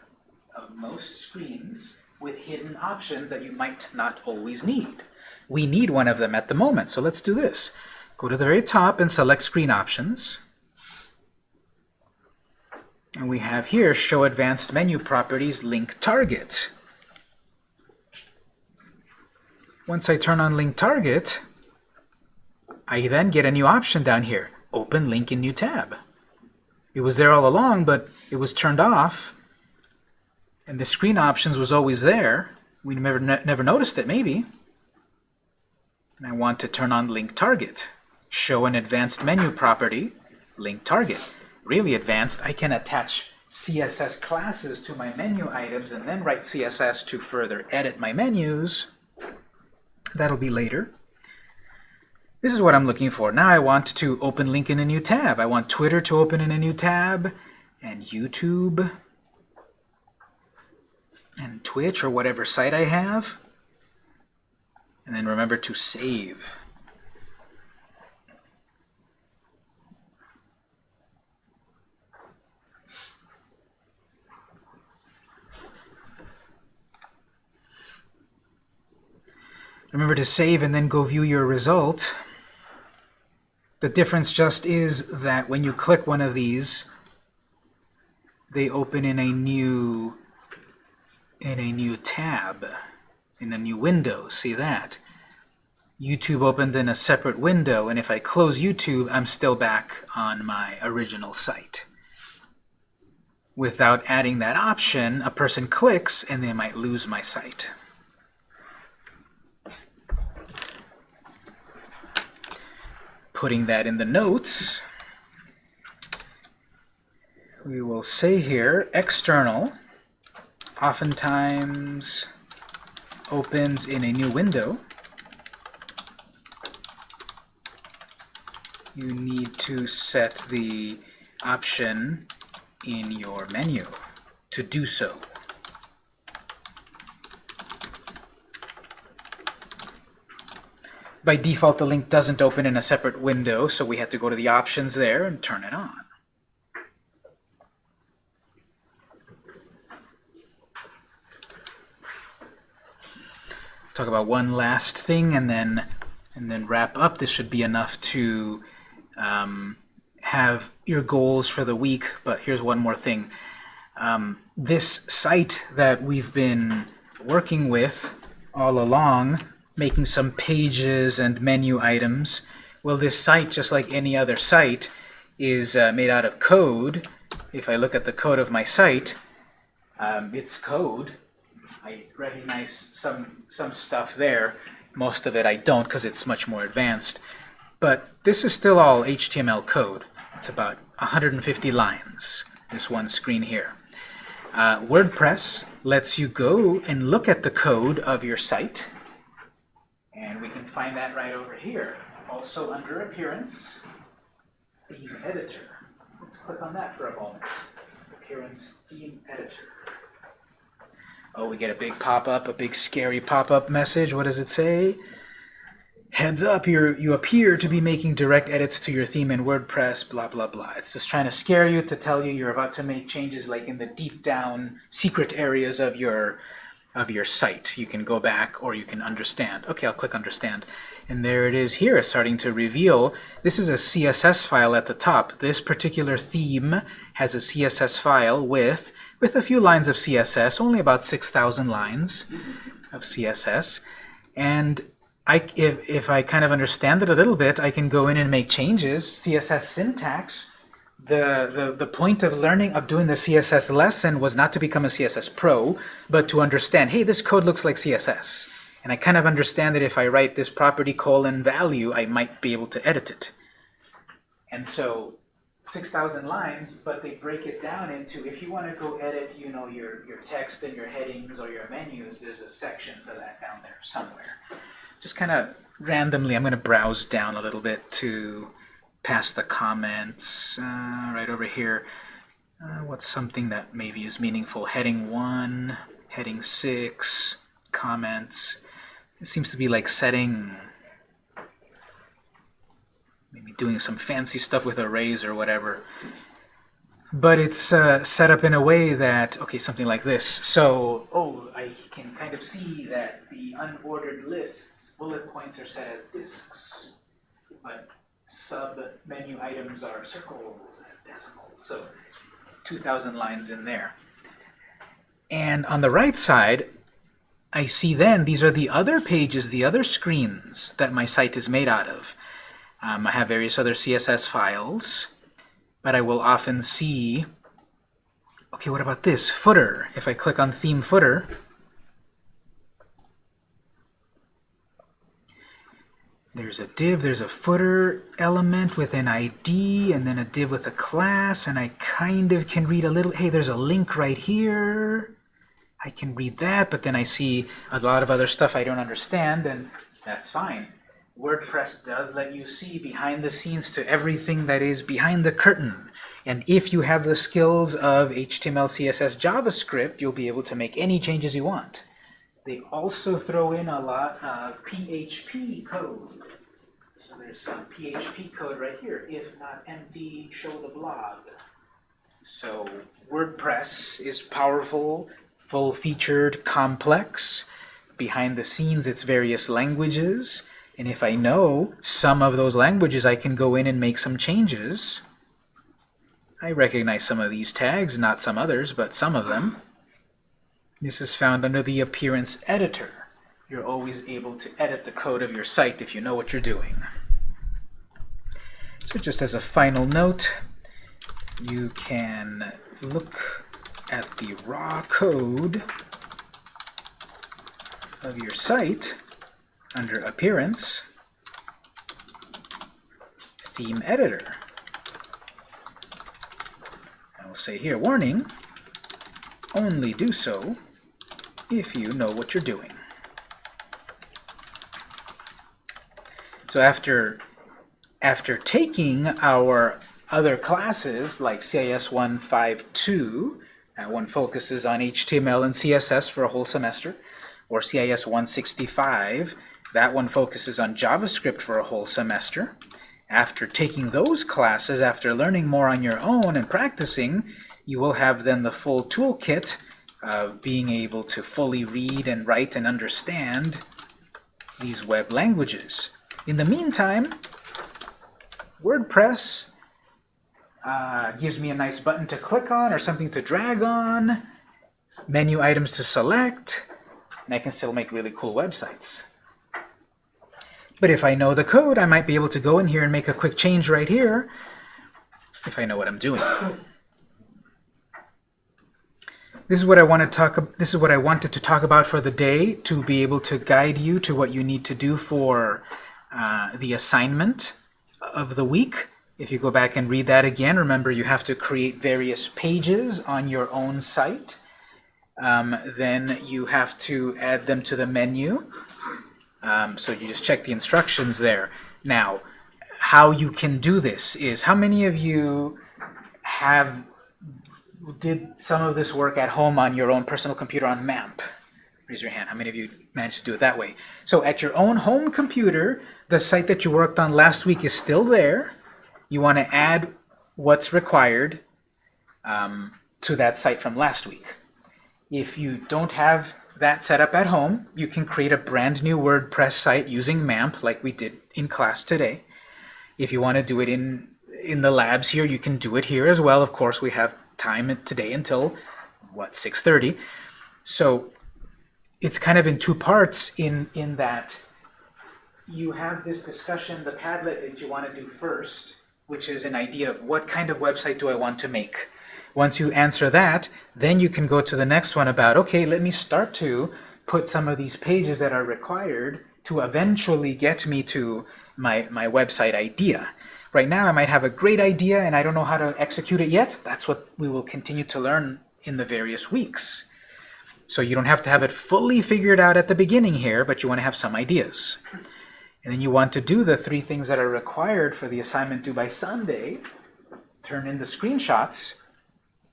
of most screens with hidden options that you might not always need. We need one of them at the moment, so let's do this. Go to the very top and select screen options. And we have here show advanced menu properties link target. Once I turn on link target, I then get a new option down here, open link in new tab. It was there all along, but it was turned off, and the screen options was always there. We never, ne never noticed it, maybe. And I want to turn on link target. Show an advanced menu property, link target. Really advanced, I can attach CSS classes to my menu items and then write CSS to further edit my menus. That'll be later. This is what I'm looking for. Now I want to open link in a new tab. I want Twitter to open in a new tab, and YouTube, and Twitch, or whatever site I have. And then remember to save. Remember to save and then go view your result. The difference just is that when you click one of these, they open in a new in a new tab, in a new window. See that? YouTube opened in a separate window, and if I close YouTube, I'm still back on my original site. Without adding that option, a person clicks and they might lose my site. putting that in the notes, we will say here, external oftentimes opens in a new window. You need to set the option in your menu to do so. By default, the link doesn't open in a separate window, so we have to go to the options there and turn it on. Talk about one last thing and then and then wrap up. This should be enough to um, have your goals for the week, but here's one more thing. Um, this site that we've been working with all along making some pages and menu items. Well, this site, just like any other site, is uh, made out of code. If I look at the code of my site, um, it's code. I recognize some, some stuff there. Most of it I don't because it's much more advanced. But this is still all HTML code. It's about 150 lines, this one screen here. Uh, WordPress lets you go and look at the code of your site and we can find that right over here. Also under Appearance, theme editor. Let's click on that for a moment. Appearance theme editor. Oh, we get a big pop-up, a big scary pop-up message. What does it say? Heads up, you you appear to be making direct edits to your theme in WordPress, blah, blah, blah. It's just trying to scare you to tell you you're about to make changes like in the deep down secret areas of your of your site. You can go back or you can understand. Okay, I'll click understand. And there it is here, starting to reveal. This is a CSS file at the top. This particular theme has a CSS file with, with a few lines of CSS, only about 6,000 lines of CSS. And I, if, if I kind of understand it a little bit, I can go in and make changes. CSS syntax, the, the, the point of learning, of doing the CSS lesson was not to become a CSS pro, but to understand, hey, this code looks like CSS. And I kind of understand that if I write this property colon value, I might be able to edit it. And so 6,000 lines, but they break it down into, if you want to go edit, you know, your, your text and your headings or your menus, there's a section for that down there somewhere. Just kind of randomly, I'm going to browse down a little bit to past the comments uh, right over here. Uh, what's something that maybe is meaningful? Heading 1, heading 6, comments. It seems to be like setting, maybe doing some fancy stuff with arrays or whatever. But it's uh, set up in a way that, okay, something like this. So, oh, I can kind of see that the unordered lists, bullet points are set as disks. But sub-menu items are circles and decimals. So 2,000 lines in there. And on the right side, I see then these are the other pages, the other screens that my site is made out of. Um, I have various other CSS files, but I will often see, okay, what about this? Footer. If I click on theme footer, there's a div, there's a footer element with an ID, and then a div with a class, and I kind of can read a little, hey, there's a link right here. I can read that, but then I see a lot of other stuff I don't understand, and that's fine. WordPress does let you see behind the scenes to everything that is behind the curtain. And if you have the skills of HTML, CSS, JavaScript, you'll be able to make any changes you want. They also throw in a lot of PHP code. So there's some PHP code right here. If not empty, show the blog. So WordPress is powerful, full-featured, complex. Behind the scenes, it's various languages. And if I know some of those languages, I can go in and make some changes. I recognize some of these tags, not some others, but some of them. This is found under the Appearance Editor. You're always able to edit the code of your site if you know what you're doing. So just as a final note, you can look at the raw code of your site under Appearance, Theme Editor. I will say here, warning, only do so if you know what you're doing. So after, after taking our other classes like CIS 152, that one focuses on HTML and CSS for a whole semester, or CIS 165, that one focuses on JavaScript for a whole semester. After taking those classes, after learning more on your own and practicing, you will have then the full toolkit of being able to fully read and write and understand these web languages. In the meantime, WordPress uh, gives me a nice button to click on or something to drag on, menu items to select, and I can still make really cool websites. But if I know the code, I might be able to go in here and make a quick change right here if I know what I'm doing. This is what I want to talk. This is what I wanted to talk about for the day to be able to guide you to what you need to do for uh, the assignment of the week. If you go back and read that again, remember you have to create various pages on your own site. Um, then you have to add them to the menu. Um, so you just check the instructions there. Now, how you can do this is, how many of you have did some of this work at home on your own personal computer on MAMP? Raise your hand. How many of you managed to do it that way? So at your own home computer, the site that you worked on last week is still there. You want to add what's required um, to that site from last week. If you don't have that set up at home, you can create a brand new WordPress site using MAMP like we did in class today. If you want to do it in, in the labs here, you can do it here as well. Of course, we have time today until, what, 6.30. So it's kind of in two parts in, in that you have this discussion, the Padlet that you want to do first, which is an idea of what kind of website do I want to make. Once you answer that, then you can go to the next one about, okay, let me start to put some of these pages that are required to eventually get me to my, my website idea. Right now I might have a great idea and I don't know how to execute it yet. That's what we will continue to learn in the various weeks. So you don't have to have it fully figured out at the beginning here, but you want to have some ideas. And then you want to do the three things that are required for the assignment due by Sunday, turn in the screenshots,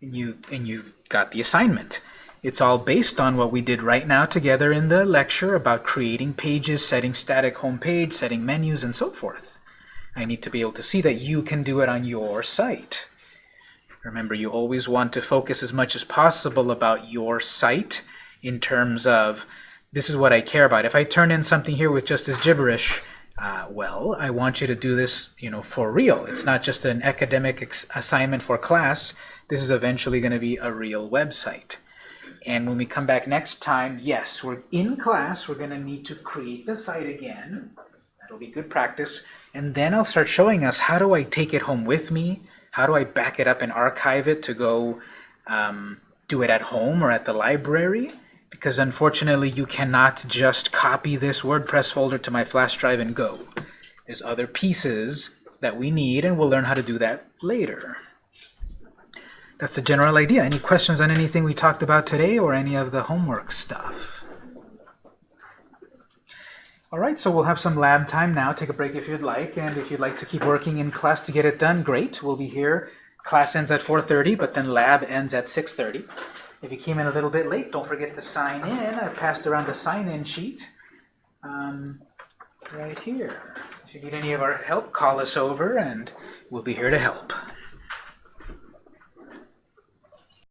and, you, and you've got the assignment. It's all based on what we did right now together in the lecture about creating pages, setting static home page, setting menus, and so forth. I need to be able to see that you can do it on your site. Remember, you always want to focus as much as possible about your site in terms of, this is what I care about. If I turn in something here with just this gibberish, uh, well, I want you to do this you know, for real. It's not just an academic assignment for class. This is eventually going to be a real website. And when we come back next time, yes, we're in class. We're going to need to create the site again. That'll be good practice. And then I'll start showing us how do I take it home with me? How do I back it up and archive it to go um, do it at home or at the library? Because unfortunately, you cannot just copy this WordPress folder to my flash drive and go. There's other pieces that we need, and we'll learn how to do that later. That's the general idea. Any questions on anything we talked about today or any of the homework stuff? All right, so we'll have some lab time now. Take a break if you'd like, and if you'd like to keep working in class to get it done, great. We'll be here. Class ends at 4.30, but then lab ends at 6.30. If you came in a little bit late, don't forget to sign in. I passed around the sign-in sheet um, right here. If you need any of our help, call us over, and we'll be here to help.